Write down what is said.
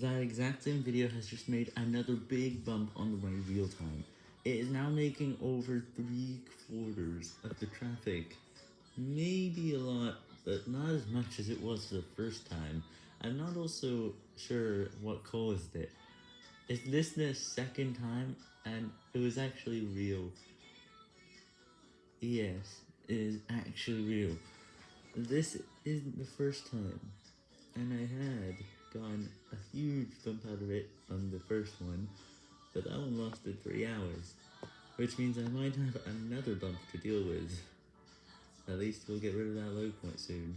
That exact same video has just made another big bump on the way real time. It is now making over 3 quarters of the traffic. Maybe a lot, but not as much as it was the first time. I'm not also sure what caused it. Is this the second time? And it was actually real. Yes, it is actually real. This isn't the first time. And I had gotten a huge bump out of it on the first one, but that one lasted 3 hours. Which means I might have another bump to deal with. At least we'll get rid of that low point soon.